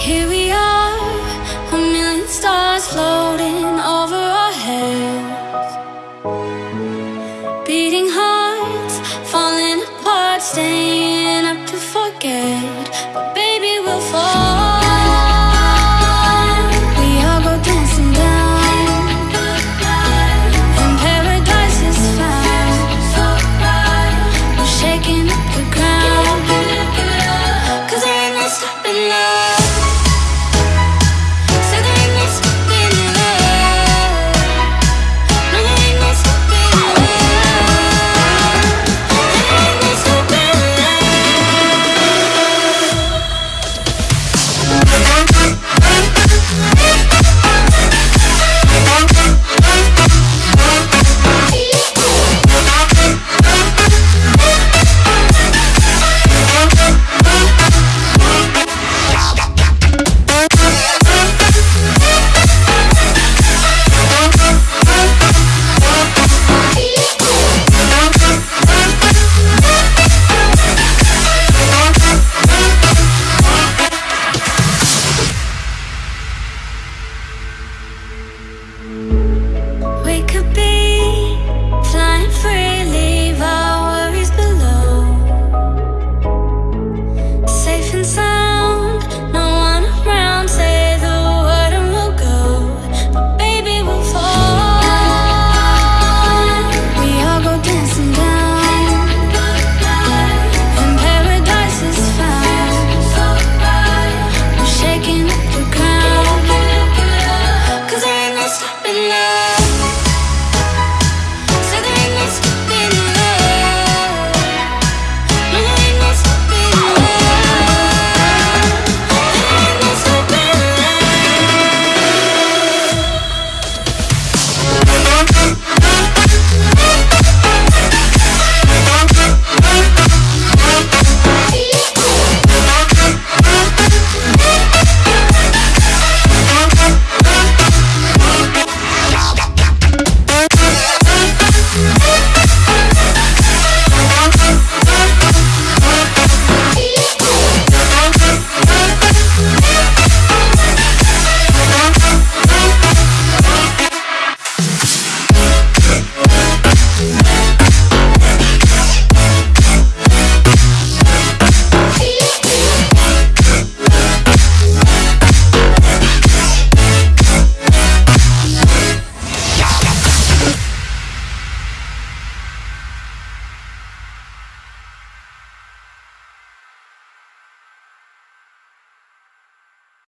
Here we are, a million stars floating over our heads Beating hearts, falling apart, staying up to forget But baby.